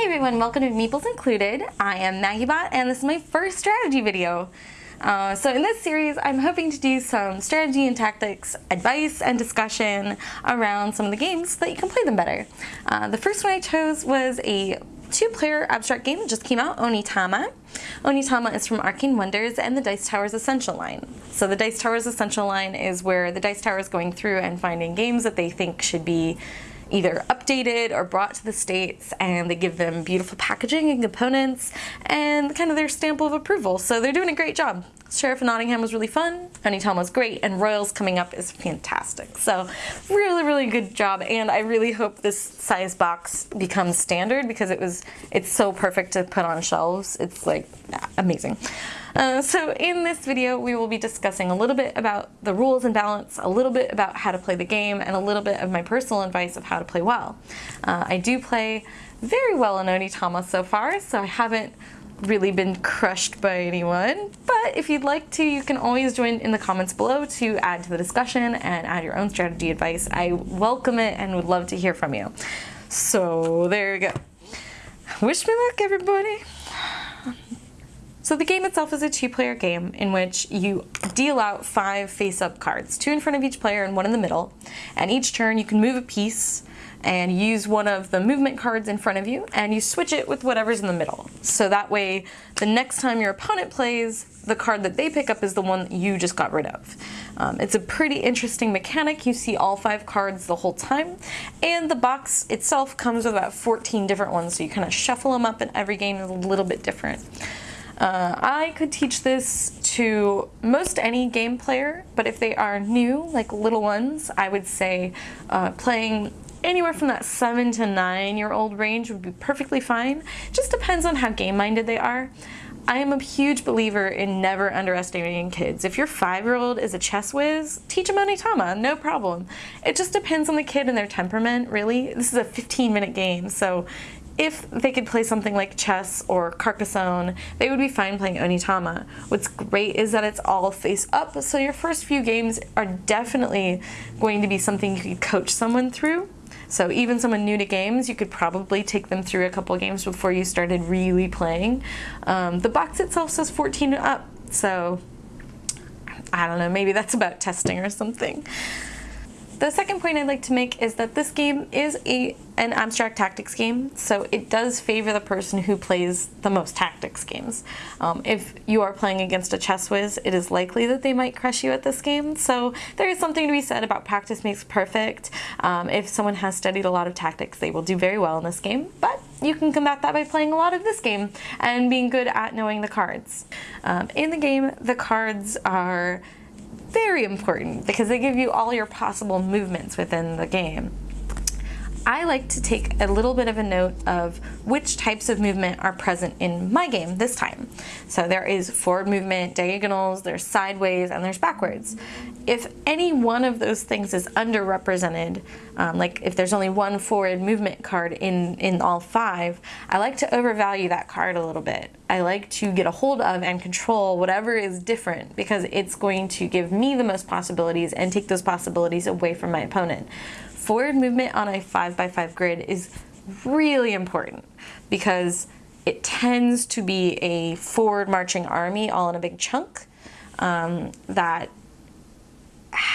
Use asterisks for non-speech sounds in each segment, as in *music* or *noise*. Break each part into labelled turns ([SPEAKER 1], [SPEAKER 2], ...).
[SPEAKER 1] Hey everyone, welcome to Meeples Included. I am MaggieBot and this is my first strategy video. Uh, so in this series, I'm hoping to do some strategy and tactics, advice and discussion around some of the games so that you can play them better. Uh, the first one I chose was a two-player abstract game that just came out, Onitama. Onitama is from Arcane Wonders and the Dice Towers Essential line. So the Dice Towers Essential line is where the Dice Tower is going through and finding games that they think should be either updated or brought to the States and they give them beautiful packaging and components and kind of their stamp of approval. So they're doing a great job. Sheriff of Nottingham was really fun, Honeytown was great, and Royals coming up is fantastic. So really, really good job, and I really hope this size box becomes standard because it was it's so perfect to put on shelves. It's like amazing. Uh, so in this video, we will be discussing a little bit about the rules and balance, a little bit about how to play the game, and a little bit of my personal advice of how to play well. Uh, I do play very well in Onitama so far, so I haven't really been crushed by anyone. But if you'd like to, you can always join in the comments below to add to the discussion and add your own strategy advice. I welcome it and would love to hear from you. So there you go. Wish me luck, everybody. So the game itself is a two-player game in which you deal out five face-up cards, two in front of each player and one in the middle. And each turn you can move a piece and use one of the movement cards in front of you and you switch it with whatever's in the middle. So that way the next time your opponent plays, the card that they pick up is the one that you just got rid of. Um, it's a pretty interesting mechanic. You see all five cards the whole time. And the box itself comes with about 14 different ones, so you kind of shuffle them up and every game is a little bit different. Uh, I could teach this to most any game player, but if they are new, like little ones, I would say uh, playing anywhere from that seven to nine year old range would be perfectly fine. Just depends on how game minded they are. I am a huge believer in never underestimating kids. If your five-year-old is a chess whiz, teach them Onitama, no problem. It just depends on the kid and their temperament, really. This is a 15-minute game, so if they could play something like chess or Carcassonne, they would be fine playing Onitama. What's great is that it's all face up, so your first few games are definitely going to be something you could coach someone through. So even someone new to games, you could probably take them through a couple games before you started really playing. Um, the box itself says 14 up, so I don't know, maybe that's about testing or something. The second point I'd like to make is that this game is a an abstract tactics game, so it does favor the person who plays the most tactics games. Um, if you are playing against a chess whiz, it is likely that they might crush you at this game, so there is something to be said about practice makes perfect. Um, if someone has studied a lot of tactics, they will do very well in this game, but you can combat that by playing a lot of this game and being good at knowing the cards. Um, in the game, the cards are very important because they give you all your possible movements within the game. I like to take a little bit of a note of which types of movement are present in my game this time. So there is forward movement, diagonals, there's sideways, and there's backwards. If any one of those things is underrepresented, um, like if there's only one forward movement card in, in all five, I like to overvalue that card a little bit. I like to get a hold of and control whatever is different because it's going to give me the most possibilities and take those possibilities away from my opponent. Forward movement on a 5x5 grid is really important because it tends to be a forward marching army all in a big chunk um, that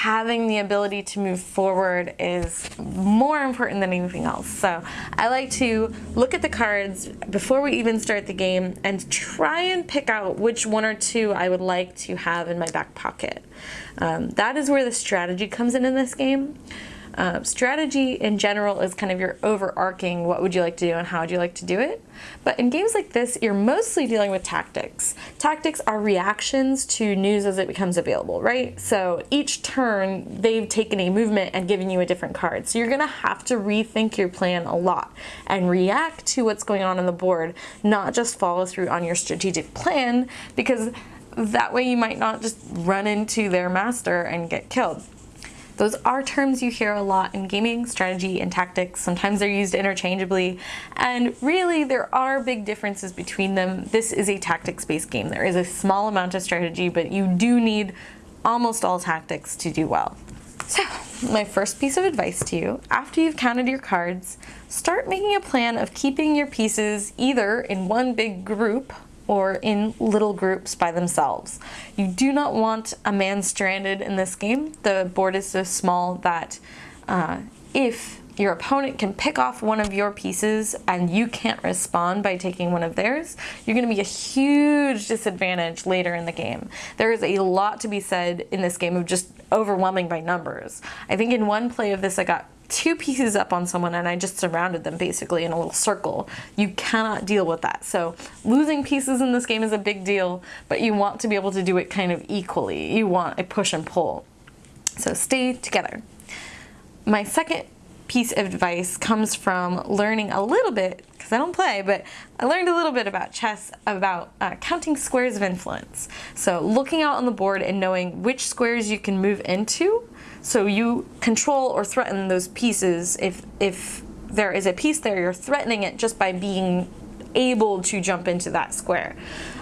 [SPEAKER 1] having the ability to move forward is more important than anything else. So I like to look at the cards before we even start the game and try and pick out which one or two I would like to have in my back pocket. Um, that is where the strategy comes in in this game. Uh, strategy in general is kind of your overarching what would you like to do and how would you like to do it. But in games like this, you're mostly dealing with tactics. Tactics are reactions to news as it becomes available, right? So each turn, they've taken a movement and given you a different card. So you're gonna have to rethink your plan a lot and react to what's going on on the board, not just follow through on your strategic plan, because that way you might not just run into their master and get killed. Those are terms you hear a lot in gaming, strategy, and tactics. Sometimes they're used interchangeably, and really there are big differences between them. This is a tactics-based game. There is a small amount of strategy, but you do need almost all tactics to do well. So, my first piece of advice to you, after you've counted your cards, start making a plan of keeping your pieces either in one big group or in little groups by themselves. You do not want a man stranded in this game. The board is so small that uh, if your opponent can pick off one of your pieces and you can't respond by taking one of theirs, you're going to be a huge disadvantage later in the game. There is a lot to be said in this game of just overwhelming by numbers. I think in one play of this I got two pieces up on someone and I just surrounded them basically in a little circle. You cannot deal with that. So losing pieces in this game is a big deal, but you want to be able to do it kind of equally. You want a push and pull. So stay together. My second piece of advice comes from learning a little bit, because I don't play, but I learned a little bit about chess about uh, counting squares of influence. So looking out on the board and knowing which squares you can move into, so you control or threaten those pieces. If, if there is a piece there, you're threatening it just by being able to jump into that square.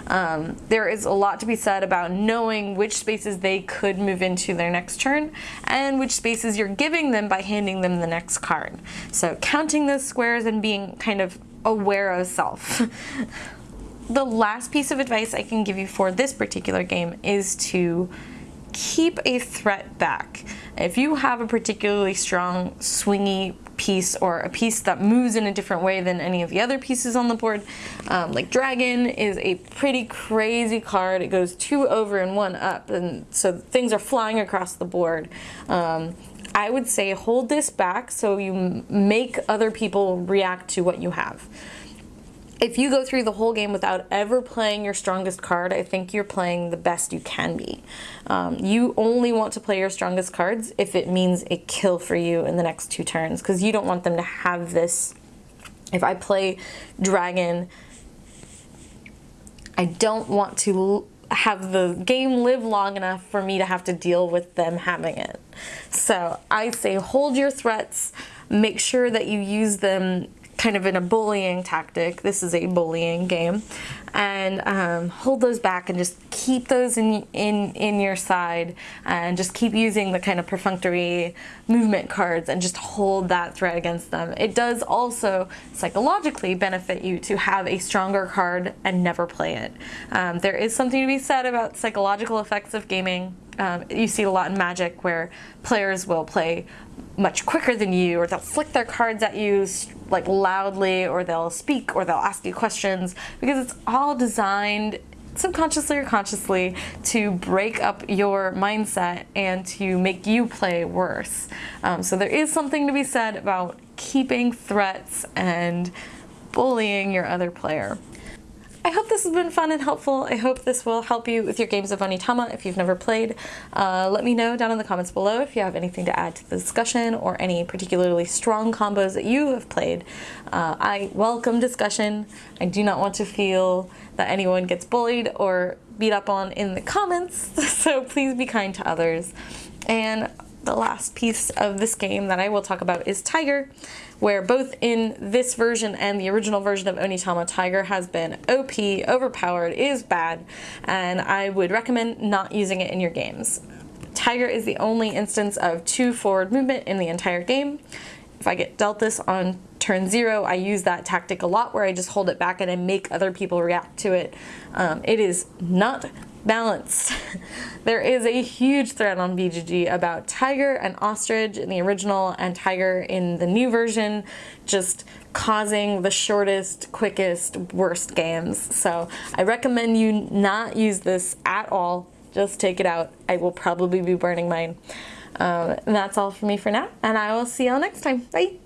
[SPEAKER 1] Um, there is a lot to be said about knowing which spaces they could move into their next turn and which spaces you're giving them by handing them the next card. So counting those squares and being kind of aware of self. *laughs* the last piece of advice I can give you for this particular game is to keep a threat back. If you have a particularly strong swingy piece or a piece that moves in a different way than any of the other pieces on the board. Um, like Dragon is a pretty crazy card. It goes two over and one up, and so things are flying across the board. Um, I would say hold this back so you make other people react to what you have if you go through the whole game without ever playing your strongest card, I think you're playing the best you can be. Um, you only want to play your strongest cards if it means a kill for you in the next two turns, because you don't want them to have this. If I play Dragon, I don't want to have the game live long enough for me to have to deal with them having it. So I say hold your threats, make sure that you use them kind of in a bullying tactic. This is a bullying game. And um, hold those back and just keep those in, in, in your side and just keep using the kind of perfunctory movement cards and just hold that threat against them. It does also psychologically benefit you to have a stronger card and never play it. Um, there is something to be said about psychological effects of gaming. Um, you see a lot in Magic where players will play much quicker than you or they'll flick their cards at you like loudly or they'll speak or they'll ask you questions because it's all designed subconsciously or consciously to break up your mindset and to make you play worse. Um, so there is something to be said about keeping threats and bullying your other player. I hope this has been fun and helpful. I hope this will help you with your games of Onitama if you've never played. Uh, let me know down in the comments below if you have anything to add to the discussion or any particularly strong combos that you have played. Uh, I welcome discussion. I do not want to feel that anyone gets bullied or beat up on in the comments, *laughs* so please be kind to others. And the last piece of this game that I will talk about is Tiger, where both in this version and the original version of Onitama, Tiger has been OP, overpowered, is bad, and I would recommend not using it in your games. Tiger is the only instance of two forward movement in the entire game. If I get dealt this on turn zero, I use that tactic a lot where I just hold it back and I make other people react to it. Um, it is not balance. *laughs* there is a huge thread on BGG about Tiger and Ostrich in the original and Tiger in the new version just causing the shortest, quickest, worst games. So I recommend you not use this at all. Just take it out. I will probably be burning mine. Um, and that's all for me for now, and I will see y'all next time. Bye!